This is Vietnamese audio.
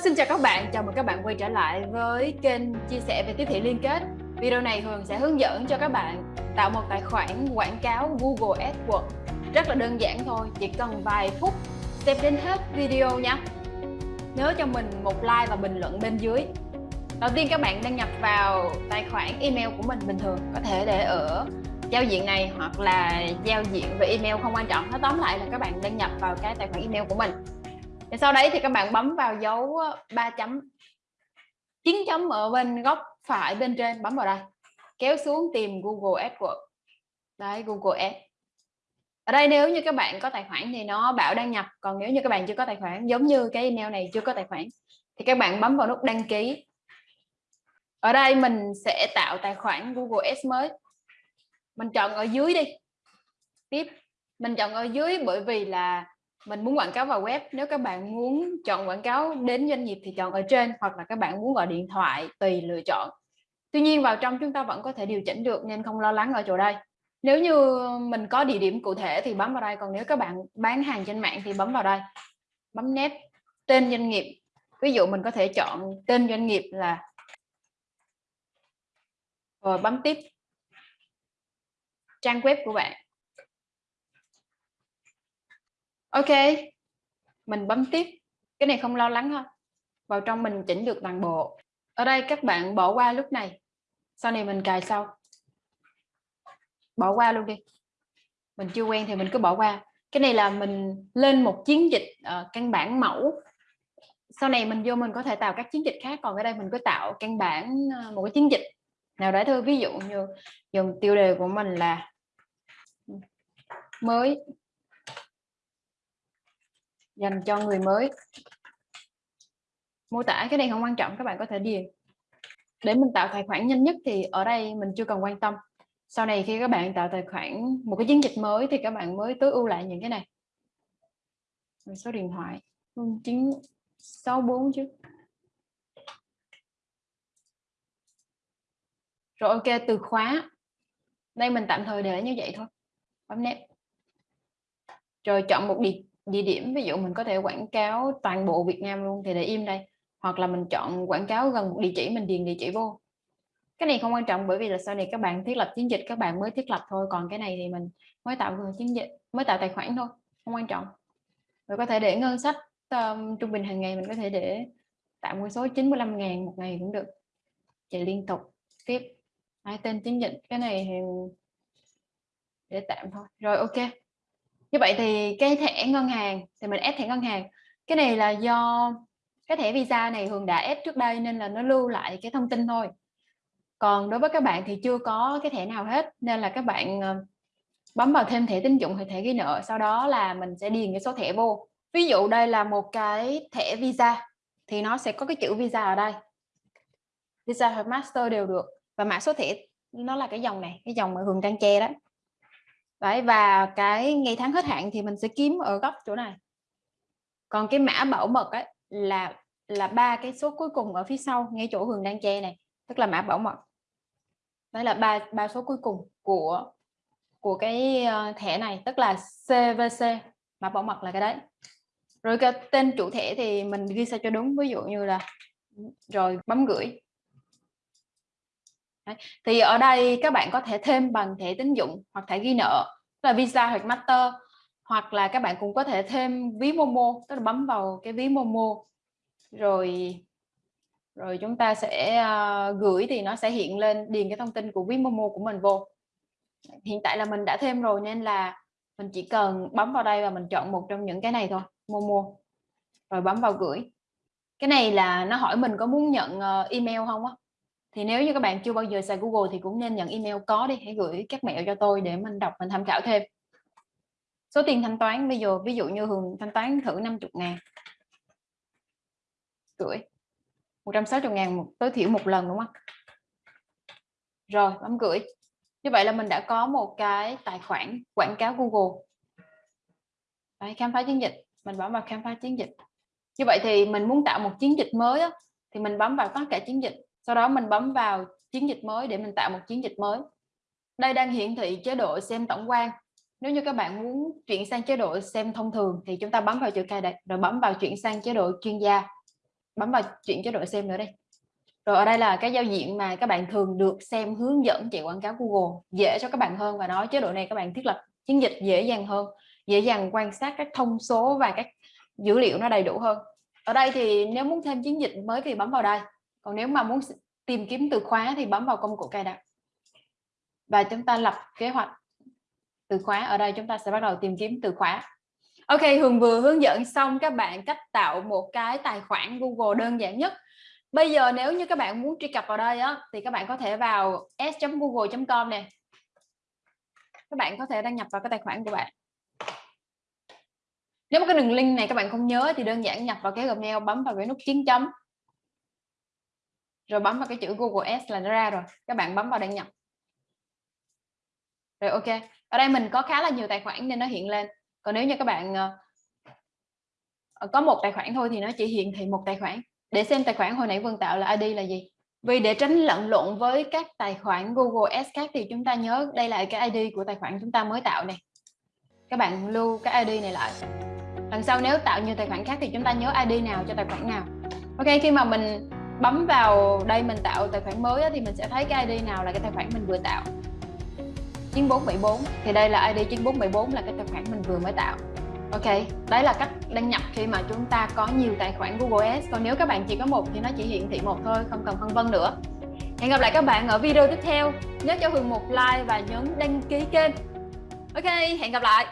Vâng, xin chào các bạn, chào mừng các bạn quay trở lại với kênh chia sẻ về tiếp thị liên kết. Video này Hường sẽ hướng dẫn cho các bạn tạo một tài khoản quảng cáo Google AdWords. Rất là đơn giản thôi, chỉ cần vài phút xem đến hết video nhé. Nhớ cho mình một like và bình luận bên dưới. Đầu tiên các bạn đăng nhập vào tài khoản email của mình bình thường, có thể để ở giao diện này hoặc là giao diện về email không quan trọng. Nói tóm lại là các bạn đăng nhập vào cái tài khoản email của mình và sau đấy thì các bạn bấm vào dấu ờ, ba chấm. Chín chấm ở bên góc phải bên trên, bấm vào đây. Kéo xuống tìm Google AdWords đấy, Google Ads. Ở đây nếu như các bạn có tài khoản thì nó bảo đăng nhập, còn nếu như các bạn chưa có tài khoản, giống như cái email này chưa có tài khoản, thì các bạn bấm vào nút đăng ký. Ở đây mình sẽ tạo tài khoản Google Ads mới. Mình chọn ở dưới đi. Tiếp. Mình chọn ở dưới bởi vì là mình muốn quảng cáo vào web, nếu các bạn muốn chọn quảng cáo đến doanh nghiệp thì chọn ở trên, hoặc là các bạn muốn gọi điện thoại tùy lựa chọn. Tuy nhiên, vào trong chúng ta vẫn có thể điều chỉnh được, nên không lo lắng ở chỗ đây. Nếu như mình có địa điểm cụ thể thì bấm vào đây, còn nếu các bạn bán hàng trên mạng thì bấm vào đây. Bấm nét, tên doanh nghiệp. Ví dụ mình có thể chọn tên doanh nghiệp là rồi bấm tiếp. Trang web của bạn ok mình bấm tiếp. Cái này không lo lắng ha. Vào trong mình chỉnh được toàn bộ. Ở đây các bạn bỏ qua lúc này. Sau này mình cài sau. Bỏ qua luôn đi. Mình chưa quen thì mình cứ bỏ qua. Cái này là mình lên một chiến dịch uh, căn bản mẫu. Sau này mình vô mình có thể tạo các chiến dịch khác. Còn ở đây mình cứ tạo căn bản uh, một cái chiến dịch. Nào đấy thôi ví dụ như dùng tiêu đề của mình là mới dành cho người mới. Mô tả cái này không quan trọng, các bạn có thể điền. Để mình tạo tài khoản nhanh nhất thì ở đây mình chưa cần quan tâm. Sau này khi các bạn tạo tài khoản, một cái chiến dịch mới thì các bạn mới tối ưu lại những cái này. Số điện thoại 0964 chứ. Rồi, ok, từ khóa. Đây mình tạm thời để như vậy thôi. Bấm nét rồi, chọn một địa địa điểm ví dụ mình có thể quảng cáo toàn bộ Việt Nam luôn thì để im đây. Hoặc là mình chọn quảng cáo gần một địa chỉ mình điền địa chỉ vô. Cái này không quan trọng bởi vì là sau này các bạn thiết lập chiến dịch các bạn mới thiết lập thôi. Còn cái này thì mình mới tạo chiến dịch mới tạo tài khoản thôi không quan trọng. Rồi có thể để ngân sách um, trung bình hàng ngày mình có thể để tạo một số 95 ngàn một ngày cũng được. Chạy liên tục tiếp. Hai tên chiến dịch cái này thì để tạm thôi. Rồi ok như vậy thì cái thẻ ngân hàng, thì mình ép thẻ ngân hàng. Cái này là do cái thẻ visa này Hường đã ép trước đây nên là nó lưu lại cái thông tin thôi. Còn đối với các bạn thì chưa có cái thẻ nào hết, nên là các bạn ờ, bấm vào thêm thẻ tín dụng hay thẻ ghi nợ, sau đó là mình sẽ điền cái số thẻ vô. Ví dụ đây là một cái thẻ visa, thì nó sẽ có cái chữ visa ở đây. Visa hoặc master đều được, và mã số thẻ nó là cái dòng này, cái dòng mà Hường đang che đó. Đấy, và cái ngày tháng hết hạn thì mình sẽ kiếm ở góc chỗ này. Còn cái mã bảo mật ấy là là ba cái số cuối cùng ở phía sau ngay chỗ Hường đang che này tức là mã bảo mật. Đấy là ba ba số cuối cùng của của cái ờ, thẻ này tức là CVC mã bảo mật là cái đấy. Rồi cái tên chủ thẻ thì mình ghi sao cho đúng ví dụ như là ừ, rồi bấm gửi thì ở đây các bạn có thể thêm bằng thẻ tín dụng hoặc thẻ ghi nợ là visa hoặc master hoặc là các bạn cũng có thể thêm ví momo tức là bấm vào cái ví momo. Rồi rồi chúng ta sẽ uh, gửi thì nó sẽ hiện lên điền cái thông tin của ví momo của mình vô. Hiện tại là mình đã thêm rồi nên là mình chỉ cần bấm vào đây và mình chọn một trong những cái này thôi momo. Rồi bấm vào gửi. Cái này là nó hỏi mình có muốn nhận ờ, email không á? Thì nếu như các bạn chưa bao giờ xài Google thì cũng nên nhận email có đi hãy gửi các mẹo cho tôi để mình đọc mình tham khảo thêm. Số tiền thanh toán bây giờ ví dụ như Hường thanh toán thử 50 ngàn. Gửi 160 ngàn một, tối thiểu một lần đúng không? Rồi bấm gửi. Như vậy là mình đã có một cái tài khoản quảng cáo Google. Đấy, khám phá chiến dịch. Mình bấm vào khám phá chiến dịch. Như vậy thì mình muốn tạo một chiến dịch mới á, thì mình bấm vào tất cả chiến dịch sau đó mình bấm vào chiến dịch mới để mình tạo một chiến dịch mới. Đây đang hiển thị chế độ xem tổng quan. Nếu như các bạn muốn chuyển sang chế độ xem thông thường thì chúng ta bấm vào chữ cài đặt rồi bấm vào chuyển sang chế độ chuyên gia. Bấm vào chuyển chế độ xem nữa đây. Rồi ở đây là cái giao diện mà các bạn thường được xem hướng dẫn chạy quảng cáo Google, dễ cho các bạn hơn và nói chế độ này các bạn thiết lập chiến dịch dễ dàng hơn, dễ dàng quan sát các thông số và các dữ liệu nó đầy đủ hơn. Ở đây thì nếu muốn thêm chiến dịch mới thì bấm vào đây còn nếu mà muốn tìm kiếm từ khóa thì bấm vào công cụ cài đặt. Và chúng ta lập kế hoạch từ khóa. Ở đây chúng ta sẽ bắt đầu tìm kiếm từ khóa. Ok, Hường vừa hướng dẫn xong các bạn cách tạo một cái tài khoản Google đơn giản nhất. Bây giờ nếu như các bạn muốn truy cập vào đây á, thì các bạn có thể vào s.google.com nè. Các bạn có thể đăng nhập vào cái tài khoản của bạn. Nếu mà cái đường link này các bạn không nhớ thì đơn giản nhập vào cái Gmail, bấm vào cái nút chiến chấm rồi bấm vào cái chữ Google S là nó ra rồi. Các bạn bấm vào đăng nhập. Rồi ok. Ở đây mình có khá là nhiều tài khoản nên nó hiện lên. Còn nếu như các bạn ờ, ờ, có một tài khoản thôi thì nó chỉ hiện thị một tài khoản. Để xem tài khoản hồi nãy Vân tạo là ID là gì. Vì để tránh lẫn lộn với các tài khoản Google S khác thì chúng ta nhớ đây là cái ID của tài khoản chúng ta mới tạo này các bạn lưu cái ID này lại. Lần sau nếu tạo nhiều tài khoản khác thì chúng ta nhớ ID nào cho tài khoản nào. Ok, khi mà mình bấm vào đây mình tạo tài khoản mới thì mình sẽ thấy cái ID nào là cái tài khoản mình vừa tạo. 9474 thì đây là ID 9474 là cái tài khoản mình vừa mới tạo. Ok, đấy là cách đăng nhập khi mà chúng ta có nhiều tài khoản Google Ads. Còn nếu các bạn chỉ có một thì nó chỉ hiển thị một thôi, không cần phân vân nữa. Hẹn gặp lại các bạn ở video tiếp theo. Nhớ cho Hường một like và nhấn đăng ký kênh. Ok, hẹn gặp lại!